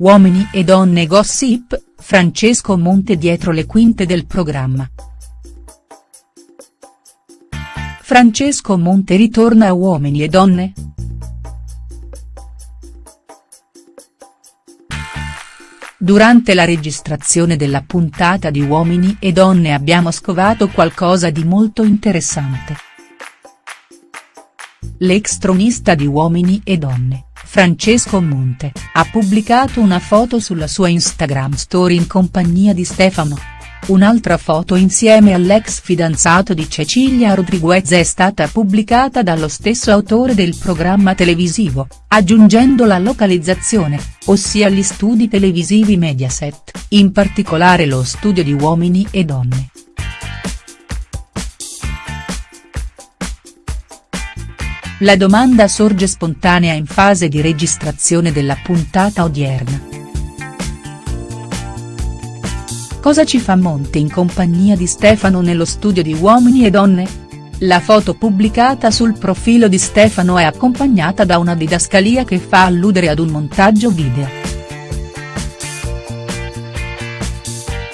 Uomini e donne gossip, Francesco Monte dietro le quinte del programma. Francesco Monte ritorna a Uomini e donne?. Durante la registrazione della puntata di Uomini e donne abbiamo scovato qualcosa di molto interessante. L'ex tronista di Uomini e donne, Francesco Monte, ha pubblicato una foto sulla sua Instagram story in compagnia di Stefano. Un'altra foto insieme all'ex fidanzato di Cecilia Rodriguez è stata pubblicata dallo stesso autore del programma televisivo, aggiungendo la localizzazione, ossia gli studi televisivi Mediaset, in particolare lo studio di Uomini e Donne. La domanda sorge spontanea in fase di registrazione della puntata odierna. Cosa ci fa Monte in compagnia di Stefano nello studio di Uomini e Donne? La foto pubblicata sul profilo di Stefano è accompagnata da una didascalia che fa alludere ad un montaggio video.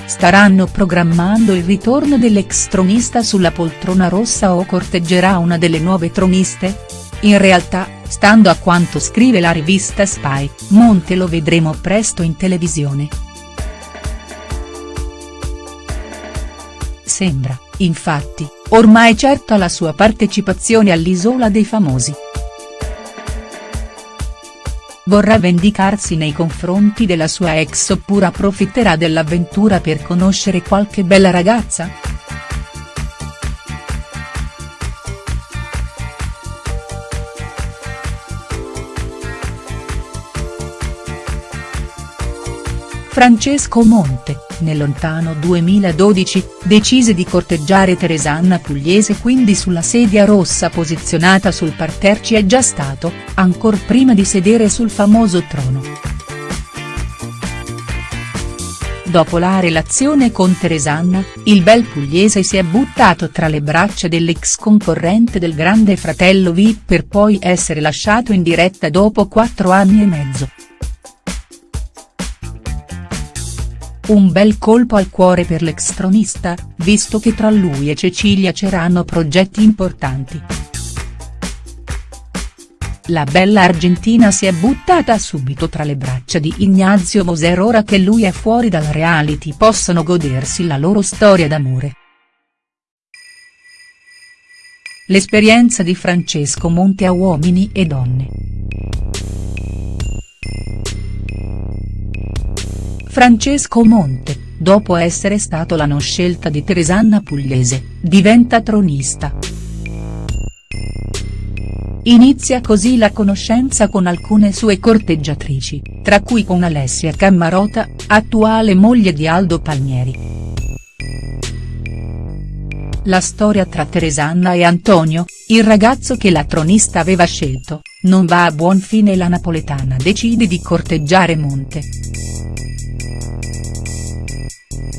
Staranno programmando il ritorno dell'ex tronista sulla poltrona rossa o corteggerà una delle nuove troniste?. In realtà, stando a quanto scrive la rivista Spy, Monte lo vedremo presto in televisione. Sembra, infatti, ormai certa la sua partecipazione all'Isola dei Famosi. Vorrà vendicarsi nei confronti della sua ex oppure approfitterà dell'avventura per conoscere qualche bella ragazza?. Francesco Monte, nel lontano 2012, decise di corteggiare Teresanna Pugliese quindi sulla sedia rossa posizionata sul parterre ci è già stato, ancor prima di sedere sul famoso trono. Dopo la relazione con Teresanna, il bel pugliese si è buttato tra le braccia dell'ex concorrente del grande fratello VIP per poi essere lasciato in diretta dopo quattro anni e mezzo. Un bel colpo al cuore per l'ex tronista, visto che tra lui e Cecilia c'erano progetti importanti. La bella argentina si è buttata subito tra le braccia di Ignazio Moser ora che lui è fuori dal reality possono godersi la loro storia d'amore. L'esperienza di Francesco Monte a Uomini e Donne. Francesco Monte, dopo essere stato la non scelta di Teresanna Pugliese, diventa tronista. Inizia così la conoscenza con alcune sue corteggiatrici, tra cui con Alessia Cammarota, attuale moglie di Aldo Palmieri. La storia tra Teresanna e Antonio, il ragazzo che la tronista aveva scelto, non va a buon fine e la napoletana decide di corteggiare Monte.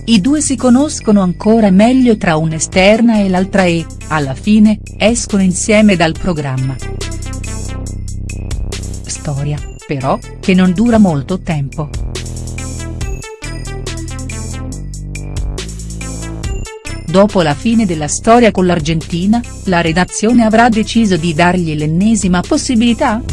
I due si conoscono ancora meglio tra un'esterna e l'altra e, alla fine, escono insieme dal programma. Storia, però, che non dura molto tempo. Dopo la fine della storia con l'Argentina, la redazione avrà deciso di dargli l'ennesima possibilità?.